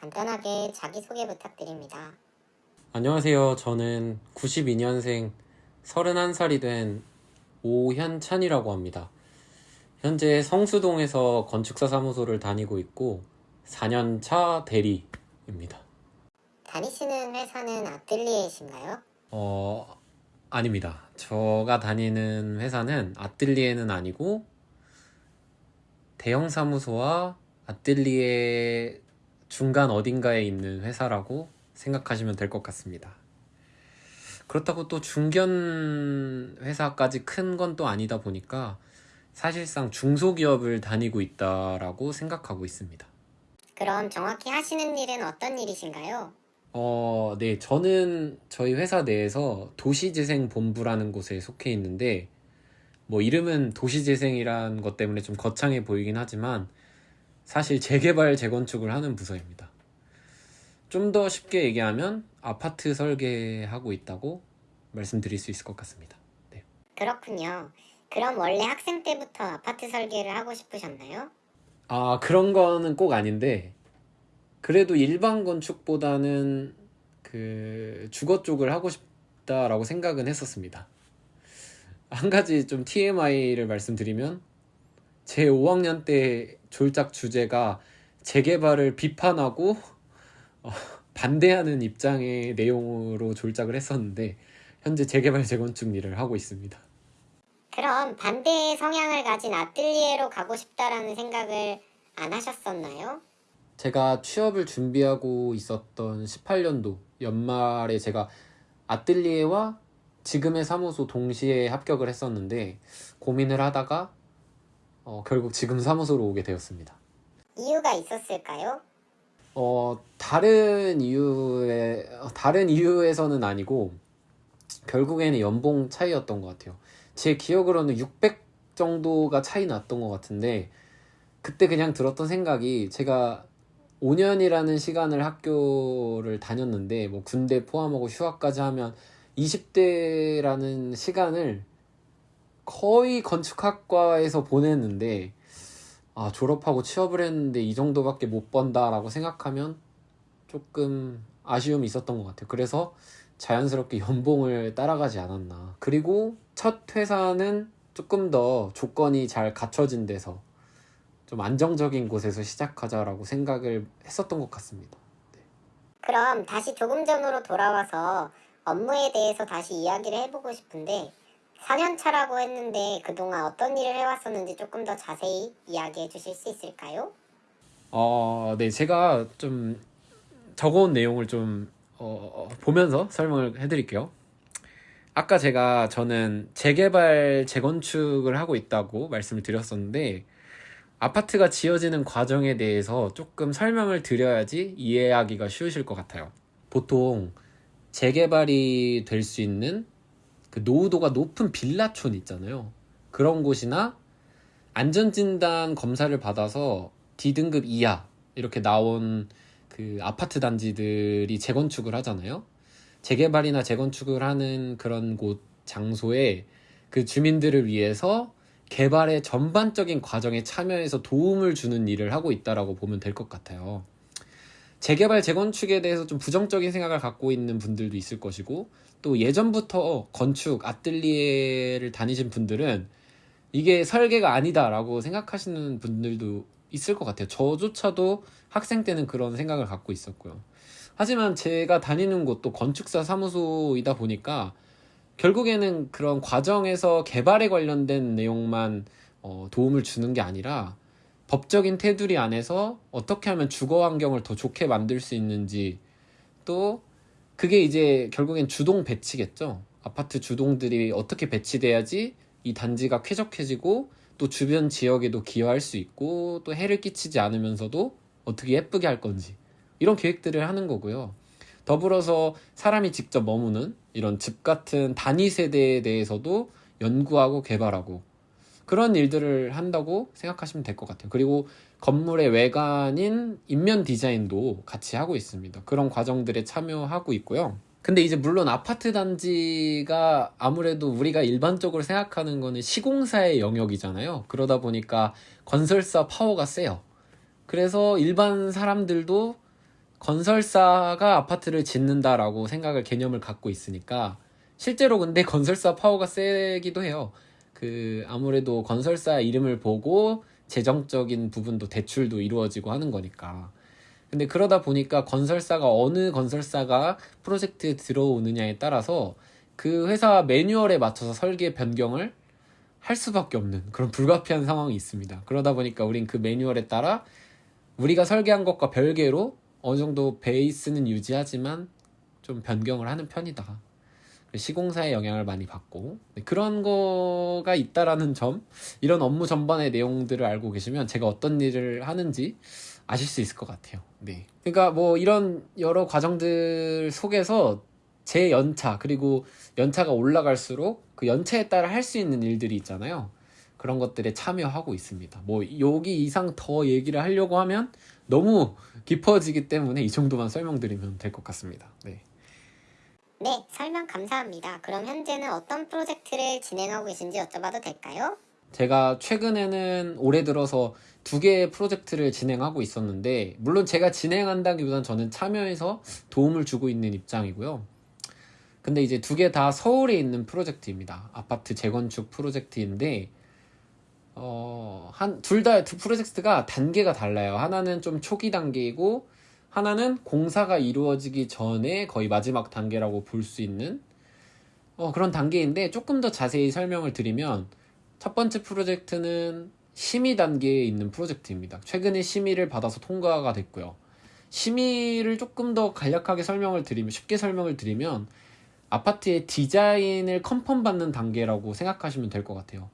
간단하게 자기소개 부탁드립니다. 안녕하세요. 저는 92년생 31살이 된 오현찬이라고 합니다. 현재 성수동에서 건축사 사무소를 다니고 있고 4년차 대리입니다. 다니시는 회사는 아뜰리에이신가요? 어, 아닙니다. 제가 다니는 회사는 아뜰리에는 아니고 대형 사무소와 아뜰리에 중간 어딘가에 있는 회사라고 생각하시면 될 것 같습니다. 그렇다고 또 중견 회사까지 큰 건 또 아니다 보니까 사실상 중소기업을 다니고 있다라고 생각하고 있습니다. 그럼 정확히 하시는 일은 어떤 일이신가요? 어, 네. 저는 저희 회사 내에서 도시재생본부라는 곳에 속해 있는데, 뭐, 이름은 도시재생이란 것 때문에 좀 거창해 보이긴 하지만, 사실 재개발, 재건축을 하는 부서입니다. 좀 더 쉽게 얘기하면, 아파트 설계하고 있다고 말씀드릴 수 있을 것 같습니다. 네. 그렇군요. 그럼 원래 학생 때부터 아파트 설계를 하고 싶으셨나요? 아, 그런 거는 꼭 아닌데, 그래도 일반 건축보다는 그 주거 쪽을 하고 싶다라고 생각은 했었습니다. 한 가지 좀 TMI를 말씀드리면, 제 5학년 때 졸작 주제가 재개발을 비판하고 어, 반대하는 입장의 내용으로 졸작을 했었는데, 현재 재개발 재건축 일을 하고 있습니다. 그럼 반대의 성향을 가진 아뜰리에로 가고 싶다라는 생각을 안 하셨었나요? 제가 취업을 준비하고 있었던 18년도 연말에 제가 아뜰리에와 지금의 사무소 동시에 합격을 했었는데 고민을 하다가 어, 결국 지금 사무소로 오게 되었습니다. 이유가 있었을까요? 어, 다른 이유에 다른 이유에서는 아니고 결국에는 연봉 차이였던 것 같아요. 제 기억으로는 600 정도가 차이 났던 것 같은데 그때 그냥 들었던 생각이 제가 5년이라는 시간을 학교를 다녔는데 뭐 군대 포함하고 휴학까지 하면 20대라는 시간을 거의 건축학과에서 보냈는데 아 졸업하고 취업을 했는데 이 정도밖에 못 번다라고 생각하면 조금 아쉬움이 있었던 것 같아요. 그래서 자연스럽게 연봉을 따라가지 않았나. 그리고 첫 회사는 조금 더 조건이 잘 갖춰진 데서 좀 안정적인 곳에서 시작하자라고 생각을 했었던 것 같습니다. 그럼 다시 조금 전으로 돌아와서 업무에 대해서 다시 이야기를 해보고 싶은데 4년 차라고 했는데 그동안 어떤 일을 해왔었는지 조금 더 자세히 이야기해 주실 수 있을까요? 어, 네, 제가 좀 적어온 내용을 좀 어, 보면서 설명을 해드릴게요. 아까 제가 저는 재개발, 재건축을 하고 있다고 말씀을 드렸었는데 아파트가 지어지는 과정에 대해서 조금 설명을 드려야지 이해하기가 쉬우실 것 같아요. 보통 재개발이 될 수 있는 그 노후도가 높은 빌라촌 있잖아요. 그런 곳이나 안전진단 검사를 받아서 D등급 이하 이렇게 나온 그 아파트 단지들이 재건축을 하잖아요. 재개발이나 재건축을 하는 그런 곳 장소에 그 주민들을 위해서 개발의 전반적인 과정에 참여해서 도움을 주는 일을 하고 있다라고 보면 될 것 같아요. 재개발, 재건축에 대해서 좀 부정적인 생각을 갖고 있는 분들도 있을 것이고, 또 예전부터 건축, 아뜰리에를 다니신 분들은 이게 설계가 아니다라고 생각하시는 분들도 있을 것 같아요. 저조차도 학생 때는 그런 생각을 갖고 있었고요. 하지만 제가 다니는 곳도 건축사 사무소이다 보니까 결국에는 그런 과정에서 개발에 관련된 내용만 어, 도움을 주는 게 아니라 법적인 테두리 안에서 어떻게 하면 주거 환경을 더 좋게 만들 수 있는지 또 그게 이제 결국엔 주동 배치겠죠. 아파트 주동들이 어떻게 배치돼야지 이 단지가 쾌적해지고 또 주변 지역에도 기여할 수 있고 또 해를 끼치지 않으면서도 어떻게 예쁘게 할 건지 이런 계획들을 하는 거고요. 더불어서 사람이 직접 머무는 이런 집 같은 단위 세대에 대해서도 연구하고 개발하고 그런 일들을 한다고 생각하시면 될 것 같아요. 그리고 건물의 외관인 인면 디자인도 같이 하고 있습니다. 그런 과정들에 참여하고 있고요. 근데 이제 물론 아파트 단지가 아무래도 우리가 일반적으로 생각하는 거는 시공사의 영역이잖아요. 그러다 보니까 건설사 파워가 세요. 그래서 일반 사람들도 건설사가 아파트를 짓는다라고 생각을 개념을 갖고 있으니까 실제로 근데 건설사 파워가 세기도 해요. 그 아무래도 건설사 이름을 보고 재정적인 부분도 대출도 이루어지고 하는 거니까. 근데 그러다 보니까 건설사가 어느 건설사가 프로젝트에 들어오느냐에 따라서 그 회사 매뉴얼에 맞춰서 설계 변경을 할 수밖에 없는 그런 불가피한 상황이 있습니다. 그러다 보니까 우린 그 매뉴얼에 따라 우리가 설계한 것과 별개로 어느 정도 베이스는 유지하지만 좀 변경을 하는 편이다. 시공사의 영향을 많이 받고 네, 그런 거가 있다라는 점 이런 업무 전반의 내용들을 알고 계시면 제가 어떤 일을 하는지 아실 수 있을 것 같아요. 네. 그러니까 뭐 이런 여러 과정들 속에서 제 연차 그리고 연차가 올라갈수록 그 연차에 따라 할 수 있는 일들이 있잖아요. 그런 것들에 참여하고 있습니다. 뭐 여기 이상 더 얘기를 하려고 하면 너무 깊어지기 때문에 이 정도만 설명드리면 될 것 같습니다. 네. 네, 설명 감사합니다. 그럼 현재는 어떤 프로젝트를 진행하고 계신지 여쭤봐도 될까요? 제가 최근에는 올해 들어서 두 개의 프로젝트를 진행하고 있었는데, 물론 제가 진행한다기보단 저는 참여해서 도움을 주고 있는 입장이고요. 근데 이제 두 개 다 서울에 있는 프로젝트입니다. 아파트 재건축 프로젝트인데, 어, 한, 둘 다 두 프로젝트가 단계가 달라요. 하나는 좀 초기 단계이고, 하나는 공사가 이루어지기 전에 거의 마지막 단계라고 볼 수 있는 어, 그런 단계인데 조금 더 자세히 설명을 드리면 첫 번째 프로젝트는 심의 단계에 있는 프로젝트입니다. 최근에 심의를 받아서 통과가 됐고요. 심의를 조금 더 간략하게 설명을 드리면 쉽게 설명을 드리면 아파트의 디자인을 컨펌 받는 단계라고 생각하시면 될 것 같아요.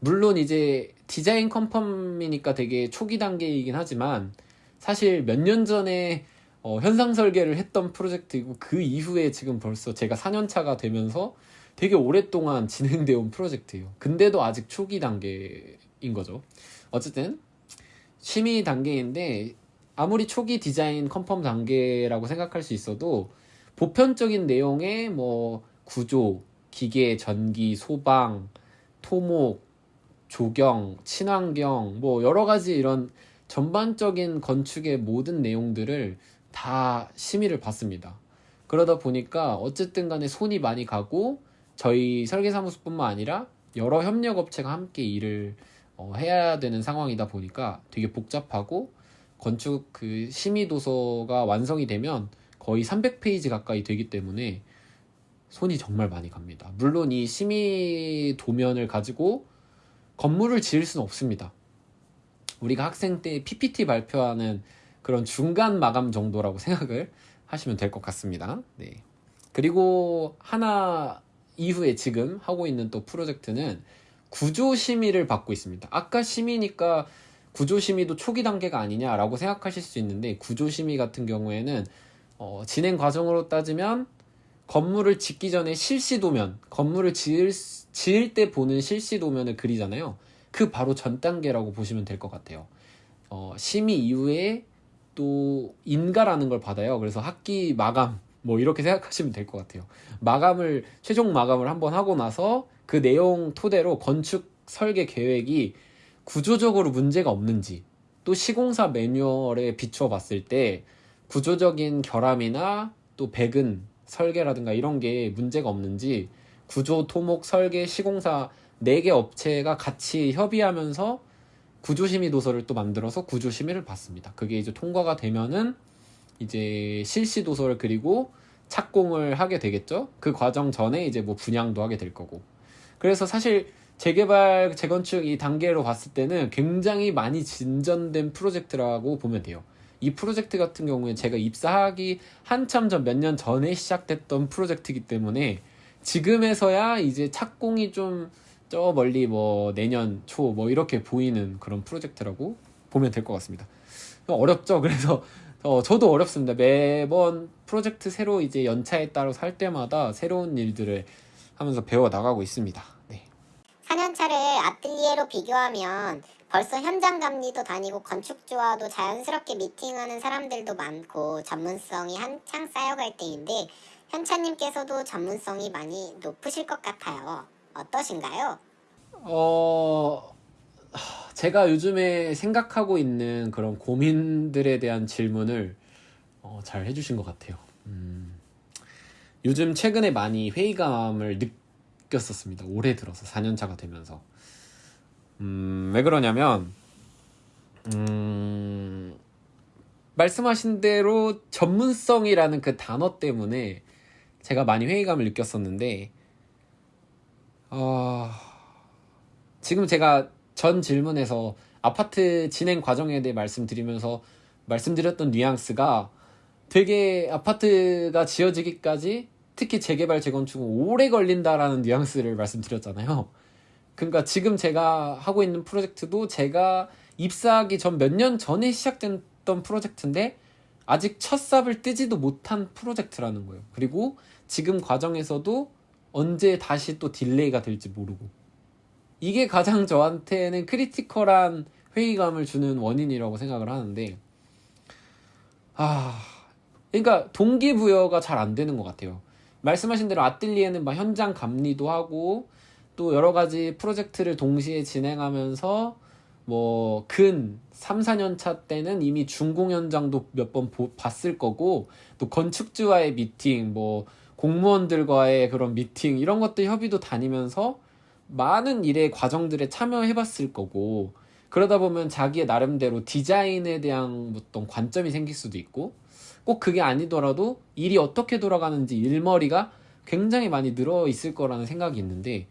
물론 이제 디자인 컨펌이니까 되게 초기 단계이긴 하지만 사실 몇 년 전에 어, 현상 설계를 했던 프로젝트이고 그 이후에 지금 벌써 제가 4년 차가 되면서 되게 오랫동안 진행되어 온 프로젝트예요. 근데도 아직 초기 단계인 거죠. 어쨌든 심의 단계인데 아무리 초기 디자인 컨펌 단계라고 생각할 수 있어도 보편적인 내용의 뭐 구조, 기계, 전기, 소방, 토목, 조경, 친환경 뭐 여러 가지 이런 전반적인 건축의 모든 내용들을 다 심의를 받습니다. 그러다 보니까 어쨌든 간에 손이 많이 가고 저희 설계사무소뿐만 아니라 여러 협력업체가 함께 일을 어, 해야 되는 상황이다 보니까 되게 복잡하고 건축 그 심의 도서가 완성이 되면 거의 300페이지 가까이 되기 때문에 손이 정말 많이 갑니다. 물론 이 심의 도면을 가지고 건물을 지을 수는 없습니다. 우리가 학생 때 PPT 발표하는 그런 중간 마감 정도라고 생각을 하시면 될 것 같습니다. 네. 그리고 하나 이후에 지금 하고 있는 또 프로젝트는 구조 심의를 받고 있습니다. 아까 심의니까 구조 심의도 초기 단계가 아니냐라고 생각하실 수 있는데 구조 심의 같은 경우에는 어, 진행 과정으로 따지면 건물을 짓기 전에 실시 도면, 건물을 지을, 지을 때 보는 실시 도면을 그리잖아요. 그 바로 전 단계라고 보시면 될 것 같아요. 어, 심의 이후에 또 인가라는 걸 받아요. 그래서 학기 마감 뭐 이렇게 생각하시면 될 것 같아요. 마감을 최종 마감을 한번 하고 나서 그 내용 토대로 건축 설계 계획이 구조적으로 문제가 없는지 또 시공사 매뉴얼에 비추어 봤을 때 구조적인 결함이나 또 배근 설계라든가 이런 게 문제가 없는지 구조 토목 설계 시공사 4개 업체가 같이 협의하면서 구조심의 도서를 또 만들어서 구조심의를 받습니다. 그게 이제 통과가 되면은 이제 실시 도서를 그리고 착공을 하게 되겠죠. 그 과정 전에 이제 뭐 분양도 하게 될 거고. 그래서 사실 재개발, 재건축 이 단계로 봤을 때는 굉장히 많이 진전된 프로젝트라고 보면 돼요. 이 프로젝트 같은 경우에 제가 입사하기 한참 전 몇 년 전에 시작됐던 프로젝트이기 때문에 지금에서야 이제 착공이 좀 저 멀리 뭐 내년 초 뭐 이렇게 보이는 그런 프로젝트라고 보면 될 것 같습니다. 어렵죠. 그래서 어, 저도 어렵습니다. 매번 프로젝트 새로 이제 연차에 따라 살 때마다 새로운 일들을 하면서 배워 나가고 있습니다. 네. 4년차를 아틀리에로 비교하면 벌써 현장 감리도 다니고 건축주와도 자연스럽게 미팅하는 사람들도 많고 전문성이 한창 쌓여갈 때인데 현차님께서도 전문성이 많이 높으실 것 같아요. 어떠신가요? 어, 제가 요즘에 생각하고 있는 그런 고민들에 대한 질문을 어, 잘 해주신 것 같아요. 음, 요즘 최근에 많이 회의감을 느꼈었습니다. 올해 들어서 4년차가 되면서. 음, 왜 그러냐면, 음, 말씀하신 대로 전문성이라는 그 단어 때문에 제가 많이 회의감을 느꼈었는데, 어, 지금 제가 전 질문에서 아파트 진행 과정에 대해 말씀드리면서 말씀드렸던 뉘앙스가 되게 아파트가 지어지기까지 특히 재개발 재건축은 오래 걸린다라는 뉘앙스를 말씀드렸잖아요. 그러니까 지금 제가 하고 있는 프로젝트도 제가 입사하기 전 몇 년 전에 시작됐던 프로젝트인데 아직 첫 삽을 뜨지도 못한 프로젝트라는 거예요. 그리고 지금 과정에서도 언제 다시 또 delay가 될지 모르고 이게 가장 저한테는 critical한 회의감을 주는 원인이라고 생각을 하는데 아 그러니까 동기부여가 잘 안 되는 것 같아요. 말씀하신 대로 아뜰리에는 막 현장 감리도 하고 또 여러 가지 프로젝트를 동시에 진행하면서 뭐 근 3, 4년 차 때는 이미 준공 현장도 몇 번 봤을 거고 또 건축주와의 미팅 뭐 공무원들과의 그런 미팅 이런 것들 협의도 다니면서 많은 일의 과정들에 참여해 봤을 거고 그러다 보면 자기의 나름대로 디자인에 대한 어떤 관점이 생길 수도 있고 꼭 그게 아니더라도 일이 어떻게 돌아가는지 일머리가 굉장히 많이 늘어 있을 거라는 생각이 있는데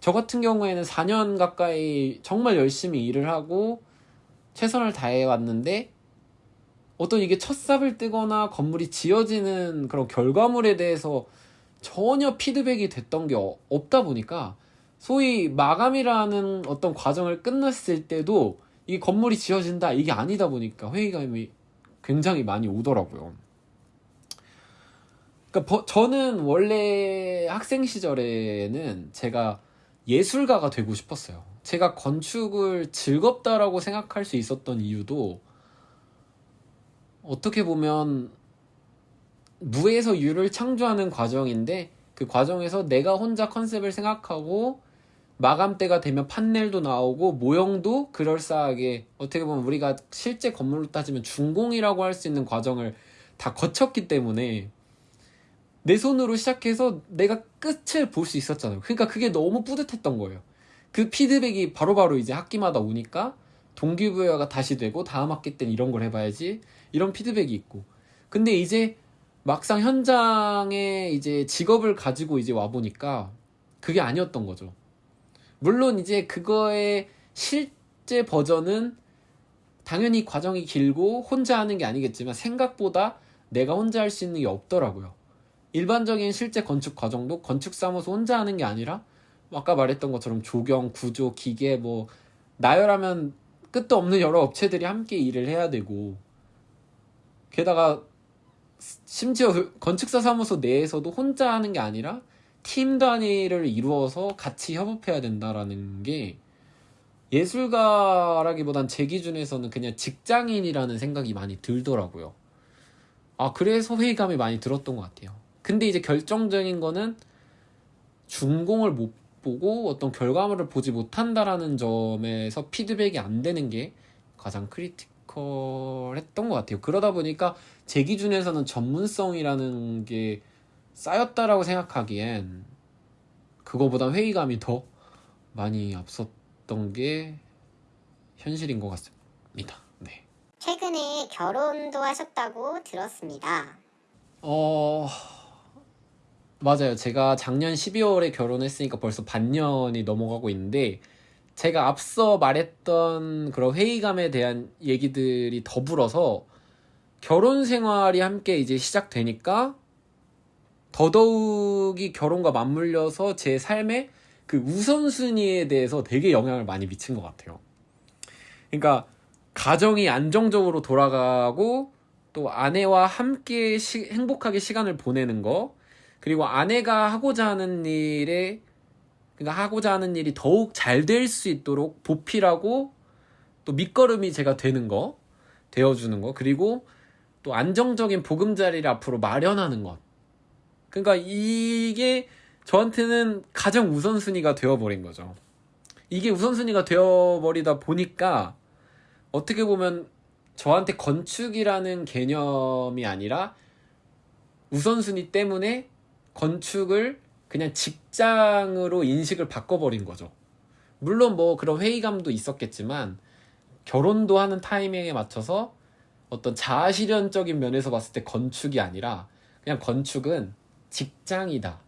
저 같은 경우에는 4년 가까이 정말 열심히 일을 하고 최선을 다해 왔는데 어떤 이게 첫 삽을 뜨거나 건물이 지어지는 그런 결과물에 대해서 전혀 피드백이 됐던 게 어- 없다 보니까 소위 마감이라는 어떤 과정을 끝났을 때도 이 건물이 지어진다 이게 아니다 보니까 회의감이 굉장히 많이 오더라고요. 그러니까 버- 저는 원래 학생 시절에는 제가 예술가가 되고 싶었어요. 제가 건축을 즐겁다라고 생각할 수 있었던 이유도 어떻게 보면 무에서 유를 창조하는 과정인데 그 과정에서 내가 혼자 컨셉을 생각하고 마감 때가 되면 판넬도 나오고 모형도 그럴싸하게 어떻게 보면 우리가 실제 건물로 따지면 준공이라고 할 수 있는 과정을 다 거쳤기 때문에 내 손으로 시작해서 내가 끝을 볼 수 있었잖아요. 그러니까 그게 너무 뿌듯했던 거예요. 그 피드백이 바로바로 이제 학기마다 오니까 동기부여가 다시 되고 다음 학기 때는 이런 걸 해봐야지 이런 피드백이 있고 근데 이제 막상 현장에 이제 직업을 가지고 이제 와 보니까 그게 아니었던 거죠. 물론 이제 그거의 실제 버전은 당연히 과정이 길고 혼자 하는 게 아니겠지만 생각보다 내가 혼자 할 수 있는 게 없더라고요. 일반적인 실제 건축 과정도 건축 사무소 혼자 하는 게 아니라 아까 말했던 것처럼 조경, 구조, 기계 뭐 나열하면 끝도 없는 여러 업체들이 함께 일을 해야 되고 게다가 심지어 그 건축사 사무소 내에서도 혼자 하는 게 아니라 팀 단위를 이루어서 같이 협업해야 된다라는 게 예술가라기보단 제 기준에서는 그냥 직장인이라는 생각이 많이 들더라고요. 아, 그래서 회의감이 많이 들었던 것 같아요. 근데 이제 결정적인 거는 준공을 못 보고 어떤 결과물을 보지 못한다라는 점에서 피드백이 안 되는 게 가장 크리티컬했던 것 같아요. 그러다 보니까 제 기준에서는 전문성이라는 게 쌓였다라고 생각하기엔 그거보다 회의감이 더 많이 앞섰던 게 현실인 것 같습니다. 네. 최근에 결혼도 하셨다고 들었습니다. 어, 맞아요. 제가 작년 12월에 결혼했으니까 벌써 반년이 넘어가고 있는데, 제가 앞서 말했던 그런 회의감에 대한 얘기들이 더불어서 결혼 생활이 함께 이제 시작되니까 더더욱이 결혼과 맞물려서 제 삶의 그 우선순위에 대해서 되게 영향을 많이 미친 것 같아요. 그러니까 가정이 안정적으로 돌아가고 또 아내와 함께 시- 행복하게 시간을 보내는 거 그리고 아내가 하고자 하는 일에 그러니까 하고자 하는 일이 더욱 잘 될 수 있도록 보필하고 또 밑거름이 제가 되는 거 되어주는 거 그리고 또 안정적인 보금자리를 앞으로 마련하는 것. 그러니까 이게 저한테는 가장 우선순위가 되어버린 거죠. 이게 우선순위가 되어버리다 보니까 어떻게 보면 저한테 건축이라는 개념이 아니라 우선순위 때문에 건축을 그냥 직장으로 인식을 바꿔버린 거죠. 물론 뭐 그런 회의감도 있었겠지만 결혼도 하는 타이밍에 맞춰서 어떤 자아실현적인 면에서 봤을 때 건축이 아니라 그냥 건축은 직장이다,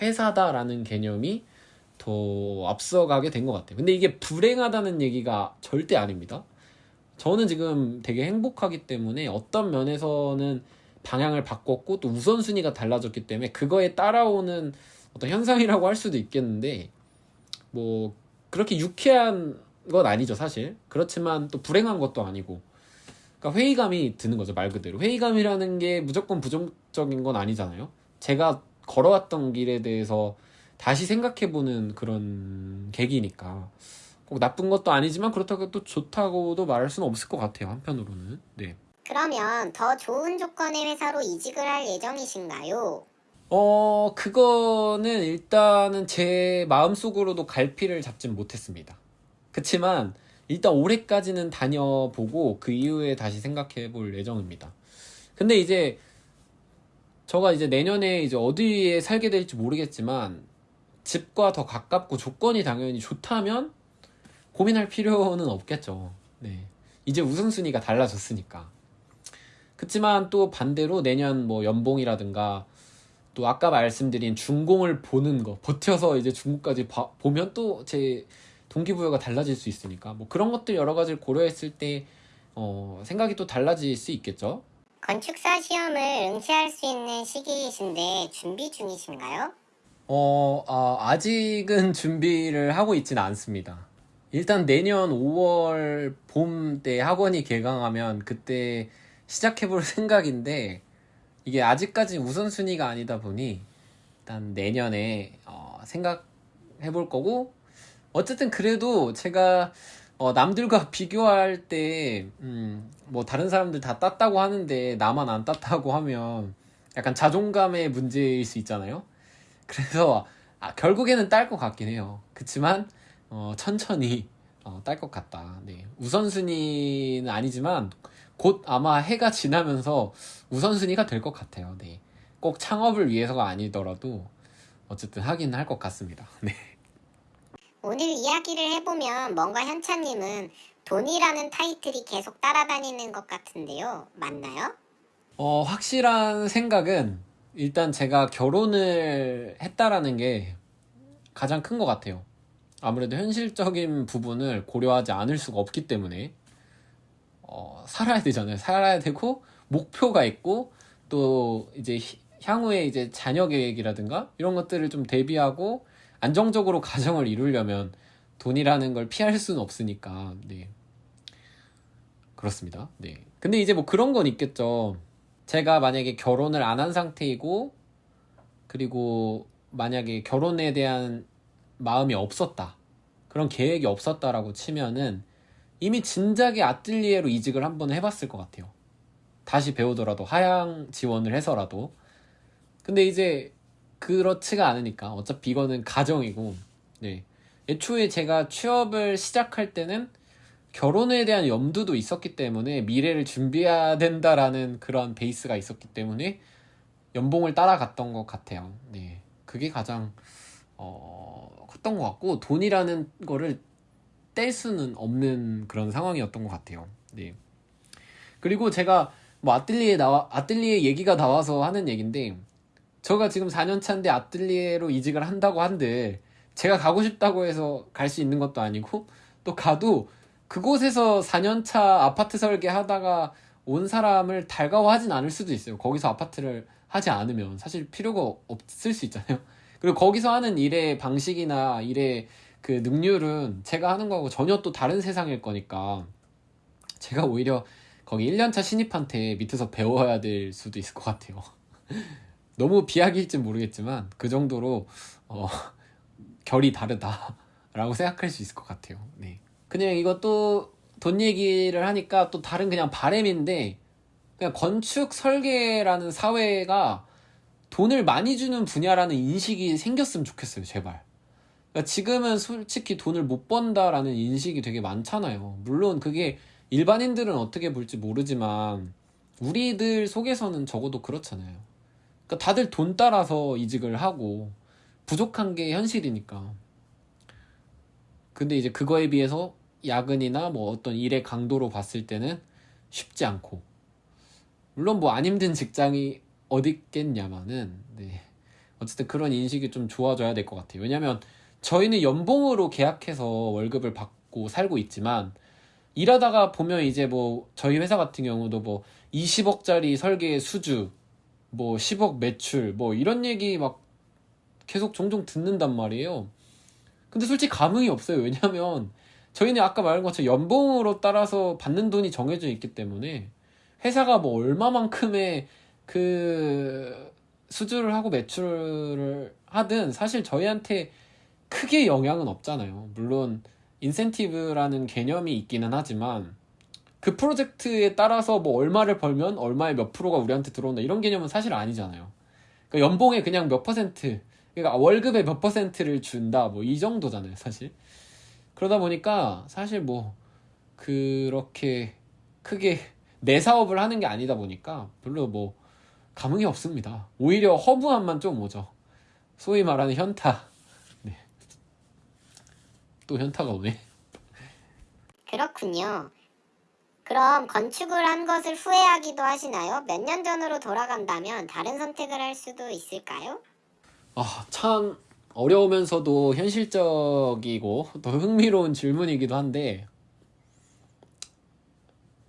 회사다라는 개념이 더 앞서가게 된 것 같아요. 근데 이게 불행하다는 얘기가 절대 아닙니다. 저는 지금 되게 행복하기 때문에 어떤 면에서는 방향을 바꿨고 또 우선순위가 달라졌기 때문에 그거에 따라오는 어떤 현상이라고 할 수도 있겠는데 뭐 그렇게 유쾌한 건 아니죠 사실. 그렇지만 또 불행한 것도 아니고. 그러니까 회의감이 드는 거죠 말 그대로. 회의감이라는 게 무조건 부정적인 건 아니잖아요. 제가 걸어왔던 길에 대해서 다시 생각해보는 그런 계기니까. 꼭 나쁜 것도 아니지만 그렇다고 또 좋다고도 말할 수는 없을 것 같아요 한편으로는. 네. 그러면 더 좋은 조건의 회사로 이직을 할 예정이신가요? 어, 그거는 일단은 제 마음속으로도 갈피를 잡진 못했습니다. 그치만 일단 올해까지는 다녀보고 그 이후에 다시 생각해 볼 예정입니다. 근데 이제 저가 이제 내년에 이제 어디에 살게 될지 모르겠지만 집과 더 가깝고 조건이 당연히 좋다면 고민할 필요는 없겠죠. 네. 이제 우선순위가 달라졌으니까. 그치만 또 반대로 내년 뭐 연봉이라든가 또 아까 말씀드린 준공을 보는 거 버텨서 이제 중국까지 봐- 보면 또 제 동기부여가 달라질 수 있으니까 뭐 그런 것들 여러 가지를 고려했을 때 어, 생각이 또 달라질 수 있겠죠. 건축사 시험을 응시할 수 있는 시기이신데 준비 중이신가요? 어, 아, 아직은 준비를 하고 있지는 않습니다. 일단 내년 5월 봄 때 학원이 개강하면 그때 시작해볼 생각인데 이게 아직까지 우선순위가 아니다 보니 일단 내년에 어, 생각해볼 거고 어쨌든 그래도 제가 어, 남들과 비교할 때, 음, 뭐 다른 사람들 다 땄다고 하는데 나만 안 땄다고 하면 약간 자존감의 문제일 수 있잖아요. 그래서 아, 결국에는 딸 것 같긴 해요. 그치만 어, 천천히 어, 딸것 같다. 네. 우선순위는 아니지만 곧 아마 해가 지나면서 우선순위가 될 것 같아요. 네. 꼭 창업을 위해서가 아니더라도 어쨌든 하긴 할 것 같습니다. 네. 오늘 이야기를 해보면 뭔가 현차님은 돈이라는 타이틀이 계속 따라다니는 것 같은데요. 맞나요? 어, 확실한 생각은 일단 제가 결혼을 했다라는 게 가장 큰 것 같아요. 아무래도 현실적인 부분을 고려하지 않을 수가 없기 때문에 어, 살아야 되잖아요. 살아야 되고 목표가 있고 또 이제 히- 향후에 이제 자녀 계획이라든가 이런 것들을 좀 대비하고 안정적으로 가정을 이루려면 돈이라는 걸 피할 수는 없으니까 네 그렇습니다. 네 근데 이제 뭐 그런 건 있겠죠. 제가 만약에 결혼을 안 한 상태이고 그리고 만약에 결혼에 대한 마음이 없었다 그런 계획이 없었다라고 치면은 이미 진작에 아뜰리에로 이직을 한 번 해봤을 것 같아요. 다시 배우더라도 하향 지원을 해서라도. 근데 이제 그렇지가 않으니까 어차피 이거는 가정이고, 네. 애초에 제가 취업을 시작할 때는 결혼에 대한 염두도 있었기 때문에 미래를 준비해야 된다라는 그런 베이스가 있었기 때문에 연봉을 따라갔던 것 같아요. 네. 그게 가장, 어, 컸던 것 같고, 돈이라는 거를 뗄 수는 없는 그런 상황이었던 것 같아요. 네. 그리고 제가 뭐 아뜰리에 나와 아뜰리에 얘기가 나와서 하는 얘긴데 저가 지금 4년 차인데 아뜰리에로 이직을 한다고 한들 제가 가고 싶다고 해서 갈 수 있는 것도 아니고 또 가도 그곳에서 4년 차 아파트 설계 하다가 온 사람을 달가워하진 않을 수도 있어요. 거기서 아파트를 하지 않으면 사실 필요가 없을 수 있잖아요. 그리고 거기서 하는 일의 방식이나 일의 그 능률은 제가 하는 거하고 전혀 또 다른 세상일 거니까 제가 오히려 거기 1년차 신입한테 밑에서 배워야 될 수도 있을 것 같아요. 너무 비약일지 모르겠지만 그 정도로 어, 결이 다르다라고 생각할 수 있을 것 같아요. 네. 그냥 이것도 돈 얘기를 하니까 또 다른 그냥 바램인데 그냥 건축 설계라는 사회가 돈을 많이 주는 분야라는 인식이 생겼으면 좋겠어요, 제발. 그러니까 지금은 솔직히 돈을 못 번다라는 인식이 되게 많잖아요. 물론 그게 일반인들은 어떻게 볼지 모르지만 우리들 속에서는 적어도 그렇잖아요. 그러니까 다들 돈 따라서 이직을 하고 부족한 게 현실이니까. 근데 이제 그거에 비해서 야근이나 뭐 어떤 일의 강도로 봤을 때는 쉽지 않고 물론 뭐 안 힘든 직장이 어디 있겠냐마는 네. 어쨌든 그런 인식이 좀 좋아져야 될 것 같아요. 왜냐면 저희는 연봉으로 계약해서 월급을 받고 살고 있지만 일하다가 보면 이제 뭐 저희 회사 같은 경우도 뭐 20억짜리 설계 수주 뭐 10억 매출 뭐 이런 얘기 막 계속 종종 듣는단 말이에요. 근데 솔직히 감흥이 없어요. 왜냐면 저희는 아까 말한 것처럼 연봉으로 따라서 받는 돈이 정해져 있기 때문에 회사가 뭐 얼마만큼의 그 수주를 하고 매출을 하든 사실 저희한테 크게 영향은 없잖아요. 물론 인센티브라는 개념이 있기는 하지만 그 프로젝트에 따라서 뭐 얼마를 벌면 얼마의 몇 프로가 우리한테 들어온다 이런 개념은 사실 아니잖아요. 그러니까 연봉에 그냥 몇 퍼센트, 그러니까 월급의 몇 퍼센트를 준다 뭐 이 정도잖아요, 사실. 그러다 보니까 사실 뭐 그렇게 크게 내 사업을 하는 게 아니다 보니까 별로 뭐 감흥이 없습니다. 오히려 허무함만 좀 오죠. 소위 말하는 현타. 네. 또 현타가 오네. 그렇군요. 그럼 건축을 한 것을 후회하기도 하시나요? 몇 년 전으로 돌아간다면 다른 선택을 할 수도 있을까요? 아, 참 어려우면서도 현실적이고 더 흥미로운 질문이기도 한데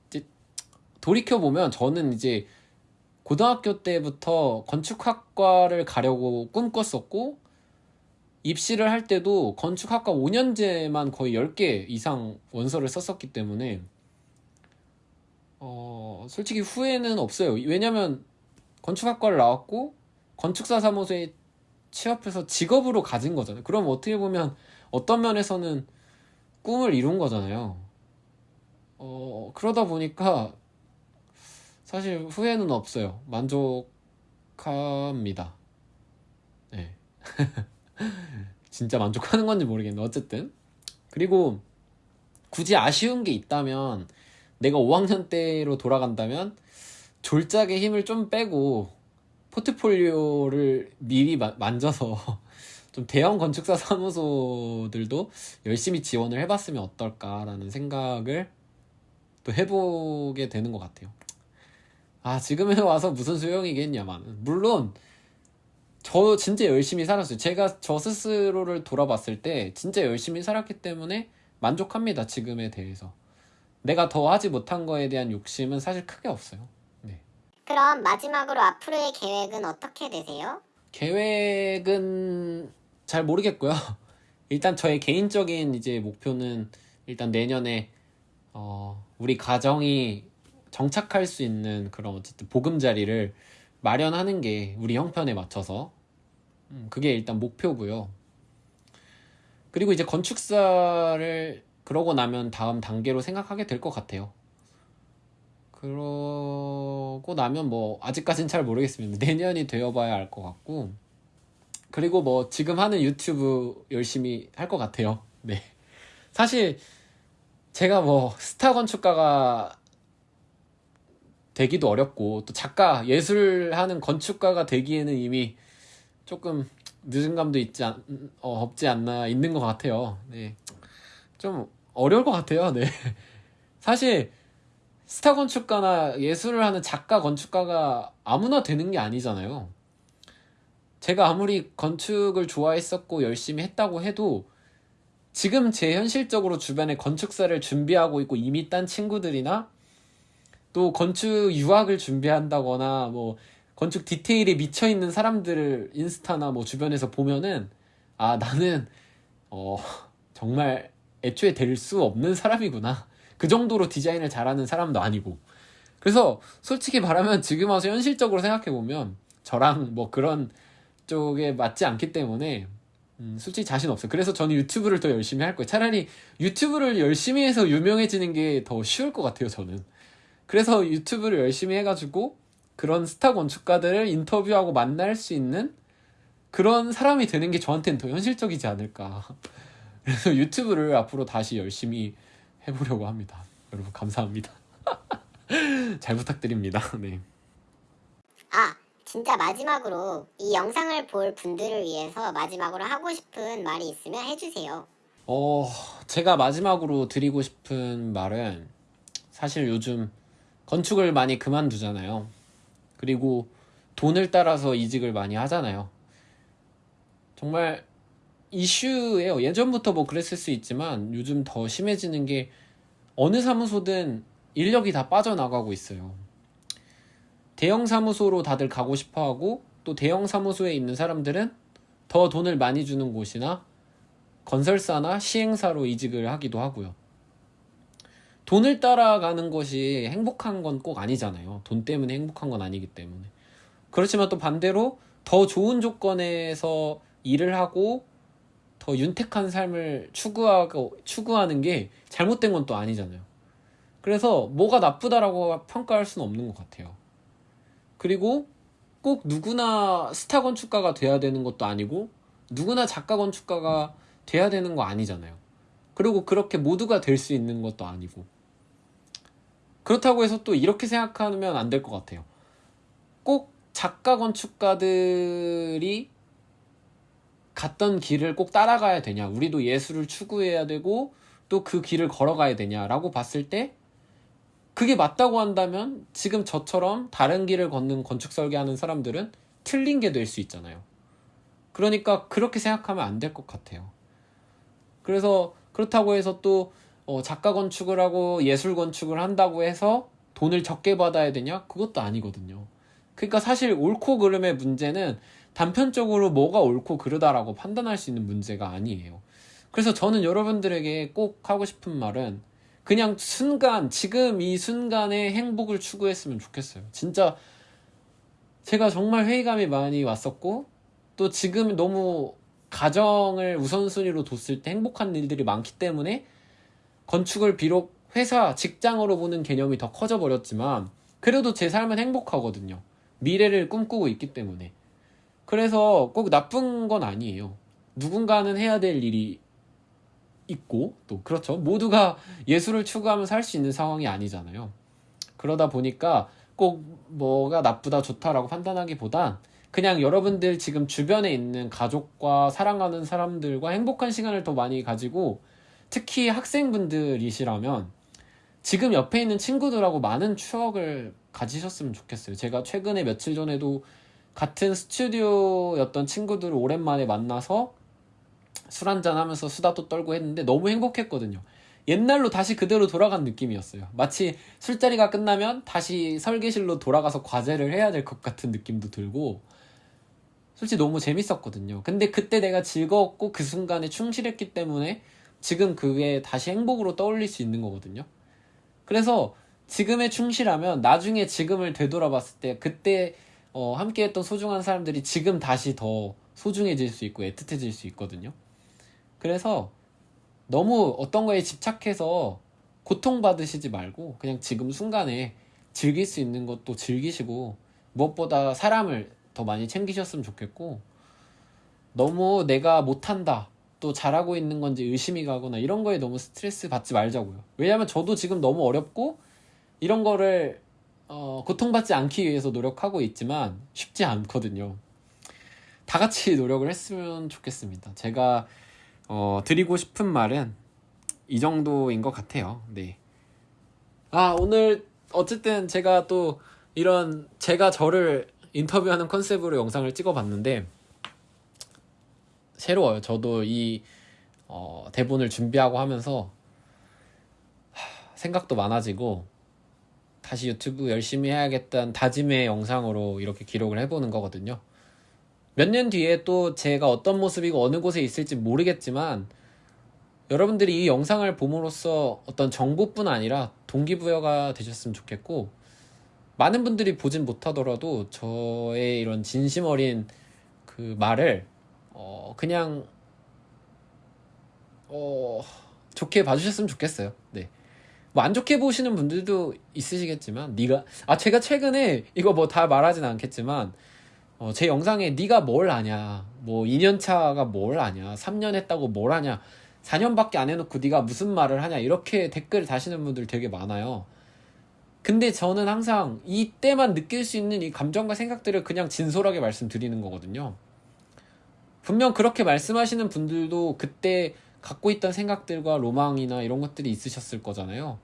이제 돌이켜 보면 저는 이제 고등학교 때부터 건축학과를 가려고 꿈꿨었고 입시를 할 때도 건축학과 5년제만 거의 10개 이상 원서를 썼었기 때문에 어, 솔직히 후회는 없어요. 왜냐면 건축학과를 나왔고 건축사 사무소에 취업해서 직업으로 가진 거잖아요. 그럼 어떻게 보면 어떤 면에서는 꿈을 이룬 거잖아요. 어, 그러다 보니까 사실 후회는 없어요. 만족합니다. 네. 진짜 만족하는 건지 모르겠는데 어쨌든 그리고 굳이 아쉬운 게 있다면 내가 5학년 때로 돌아간다면 졸작의 힘을 좀 빼고 포트폴리오를 미리 마- 만져서 좀 대형 건축사 사무소들도 열심히 지원을 해봤으면 어떨까라는 생각을 또 해보게 되는 것 같아요. 아, 지금에 와서 무슨 소용이겠냐만. 물론, 저 진짜 열심히 살았어요. 제가 저 스스로를 돌아봤을 때 진짜 열심히 살았기 때문에 만족합니다. 지금에 대해서. 내가 더 하지 못한 거에 대한 욕심은 사실 크게 없어요. 네. 그럼 마지막으로 앞으로의 계획은 어떻게 되세요? 계획은 잘 모르겠고요. 일단 저의 개인적인 이제 목표는 일단 내년에 어, 우리 가정이 정착할 수 있는 그런 어쨌든 보금자리를 마련하는 게 우리 형편에 맞춰서 음, 그게 일단 목표고요. 그리고 이제 건축사를 그러고 나면 다음 단계로 생각하게 될 것 같아요. 그러고 나면 뭐 아직까진 잘 모르겠습니다. 내년이 되어봐야 알 것 같고 그리고 뭐 지금 하는 유튜브 열심히 할 것 같아요. 네. 사실 제가 뭐 스타 건축가가 되기도 어렵고 또 작가 예술하는 건축가가 되기에는 이미 조금 늦은 감도 있지 않, 어, 없지 않나 있는 것 같아요. 네. 좀 어려울 것 같아요. 네. 사실 스타 건축가나 예술을 하는 작가 건축가가 아무나 되는 게 아니잖아요. 제가 아무리 건축을 좋아했었고 열심히 했다고 해도 지금 제 현실적으로 주변에 건축사를 준비하고 있고 이미 딴 친구들이나 또 건축 유학을 준비한다거나 뭐 건축 디테일에 미쳐 있는 사람들을 인스타나 뭐 주변에서 보면은 아 나는 어 정말 애초에 될 수 없는 사람이구나 그 정도로 디자인을 잘하는 사람도 아니고 그래서 솔직히 말하면 지금 와서 현실적으로 생각해 보면 저랑 뭐 그런 쪽에 맞지 않기 때문에 음, 솔직히 자신 없어요. 그래서 저는 유튜브를 더 열심히 할 거예요. 차라리 유튜브를 열심히 해서 유명해지는 게 더 쉬울 것 같아요, 저는. 그래서 유튜브를 열심히 해가지고 그런 스타 건축가들을 인터뷰하고 만날 수 있는 그런 사람이 되는 게 저한테는 더 현실적이지 않을까. 그래서 유튜브를 앞으로 다시 열심히 해보려고 합니다. 여러분 감사합니다. 잘 부탁드립니다. 네. 아, 진짜 마지막으로 이 영상을 볼 분들을 위해서 마지막으로 하고 싶은 말이 있으면 해주세요. 어, 제가 마지막으로 드리고 싶은 말은 사실 요즘 건축을 많이 그만두잖아요. 그리고 돈을 따라서 이직을 많이 하잖아요. 정말 이슈예요. 예전부터 뭐 그랬을 수 있지만 요즘 더 심해지는 게 어느 사무소든 인력이 다 빠져나가고 있어요. 대형 사무소로 다들 가고 싶어 하고 또 대형 사무소에 있는 사람들은 더 돈을 많이 주는 곳이나 건설사나 시행사로 이직을 하기도 하고요. 돈을 따라가는 것이 행복한 건 꼭 아니잖아요. 돈 때문에 행복한 건 아니기 때문에. 그렇지만 또 반대로 더 좋은 조건에서 일을 하고 더 윤택한 삶을 추구하고 추구하는 게 잘못된 건 또 아니잖아요. 그래서 뭐가 나쁘다라고 평가할 수는 없는 것 같아요. 그리고 꼭 누구나 스타 건축가가 돼야 되는 것도 아니고 누구나 작가 건축가가 돼야 되는 거 아니잖아요. 그리고 그렇게 모두가 될 수 있는 것도 아니고 그렇다고 해서 또 이렇게 생각하면 안 될 것 같아요. 꼭 작가 건축가들이 갔던 길을 꼭 따라가야 되냐? 우리도 예술을 추구해야 되고 또 그 길을 걸어가야 되냐라고 봤을 때 그게 맞다고 한다면 지금 저처럼 다른 길을 걷는 건축 설계하는 사람들은 틀린 게 될 수 있잖아요. 그러니까 그렇게 생각하면 안 될 것 같아요. 그래서 그렇다고 해서 또 어, 작가 건축을 하고 예술 건축을 한다고 해서 돈을 적게 받아야 되냐? 그것도 아니거든요. 그러니까 사실 옳고 그름의 문제는 단편적으로 뭐가 옳고 그르다라고 판단할 수 있는 문제가 아니에요. 그래서 저는 여러분들에게 꼭 하고 싶은 말은 그냥 순간, 지금 이 순간의 행복을 추구했으면 좋겠어요. 진짜 제가 정말 회의감이 많이 왔었고, 또 지금 너무 가정을 우선순위로 뒀을 때 행복한 일들이 많기 때문에 건축을 비록 회사, 직장으로 보는 개념이 더 커져 버렸지만, 그래도 제 삶은 행복하거든요. 미래를 꿈꾸고 있기 때문에. 그래서 꼭 나쁜 건 아니에요. 누군가는 해야 될 일이 있고, 또, 그렇죠. 모두가 예술을 추구하면서 할 수 있는 상황이 아니잖아요. 그러다 보니까 꼭 뭐가 나쁘다, 좋다라고 판단하기보단 그냥 여러분들 지금 주변에 있는 가족과 사랑하는 사람들과 행복한 시간을 더 많이 가지고 특히 학생분들이시라면 지금 옆에 있는 친구들하고 많은 추억을 가지셨으면 좋겠어요. 제가 최근에 며칠 전에도 같은 스튜디오였던 친구들을 오랜만에 만나서 술 한잔 하면서 수다도 떨고 했는데 너무 행복했거든요. 옛날로 다시 그대로 돌아간 느낌이었어요. 마치 술자리가 끝나면 다시 설계실로 돌아가서 과제를 해야 될 것 같은 느낌도 들고 솔직히 너무 재밌었거든요. 근데 그때 내가 즐거웠고 그 순간에 충실했기 때문에 지금 그게 다시 행복으로 떠올릴 수 있는 거거든요. 그래서 지금에 충실하면 나중에 지금을 되돌아봤을 때 그때 어, 함께했던 소중한 사람들이 지금 다시 더 소중해질 수 있고 애틋해질 수 있거든요. 그래서 너무 어떤 거에 집착해서 고통받으시지 말고 그냥 지금 순간에 즐길 수 있는 것도 즐기시고 무엇보다 사람을 더 많이 챙기셨으면 좋겠고 너무 내가 못한다 또 잘하고 있는 건지 의심이 가거나 이런 거에 너무 스트레스 받지 말자고요. 왜냐하면 저도 지금 너무 어렵고 이런 거를 어, 고통받지 않기 위해서 노력하고 있지만 쉽지 않거든요. 다 같이 노력을 했으면 좋겠습니다. 제가 어, 드리고 싶은 말은 이 정도인 것 같아요. 네. 아, 오늘 어쨌든 제가 또 이런 제가 저를 인터뷰하는 컨셉으로 영상을 찍어봤는데 새로워요. 저도 이 어, 대본을 준비하고 하면서 하, 생각도 많아지고 다시 유튜브 열심히 해야겠다는 다짐의 영상으로 이렇게 기록을 해보는 거거든요. 몇 년 뒤에 또 제가 어떤 모습이고 어느 곳에 있을지 모르겠지만 여러분들이 이 영상을 봄으로써 어떤 정보뿐 아니라 동기부여가 되셨으면 좋겠고 많은 분들이 보진 못하더라도 저의 이런 진심 어린 그 말을 어 그냥 어 좋게 봐주셨으면 좋겠어요. 네. 뭐 안 좋게 보시는 분들도 있으시겠지만 네가 아 제가 최근에 이거 뭐 다 말하진 않겠지만 어, 제 영상에 네가 뭘 아냐 뭐 2년 차가 뭘 아냐 3년 했다고 뭘 아냐 4년밖에 안 해놓고 네가 무슨 말을 하냐 이렇게 댓글 다시는 분들 되게 많아요. 근데 저는 항상 이때만 느낄 수 있는 이 감정과 생각들을 그냥 진솔하게 말씀드리는 거거든요. 분명 그렇게 말씀하시는 분들도 그때 갖고 있던 생각들과 로망이나 이런 것들이 있으셨을 거잖아요.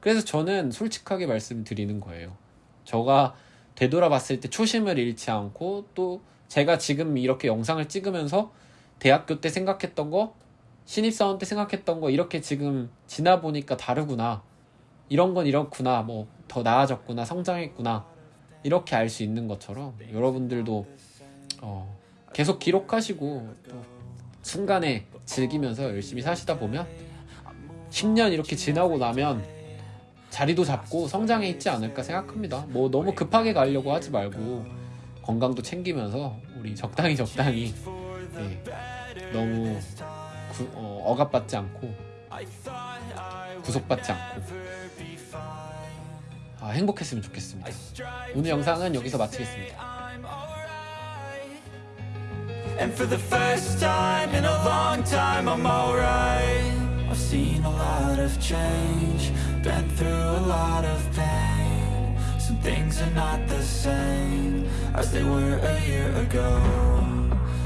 그래서 저는 솔직하게 말씀드리는 거예요. 저가 되돌아봤을 때 초심을 잃지 않고 또 제가 지금 이렇게 영상을 찍으면서 대학교 때 생각했던 거, 신입사원 때 생각했던 거 이렇게 지금 지나 보니까 다르구나. 이런 건 이렇구나. 뭐 더 나아졌구나. 성장했구나. 이렇게 알 수 있는 것처럼 여러분들도 어, 계속 기록하시고 또 순간에 즐기면서 열심히 사시다 보면 10년 이렇게 지나고 나면 자리도 잡고 성장해 있지 않을까 생각합니다. 뭐 너무 급하게 가려고 하지 말고 건강도 챙기면서 우리 적당히 적당히 네, 너무 구, 어, 억압받지 않고 구속받지 않고 아, 행복했으면 좋겠습니다. 오늘 영상은 여기서 마치겠습니다. And for the first time in a long time, I'm alright. I've seen a lot of change, been through a lot of pain. Some things are not the same as they were a year ago.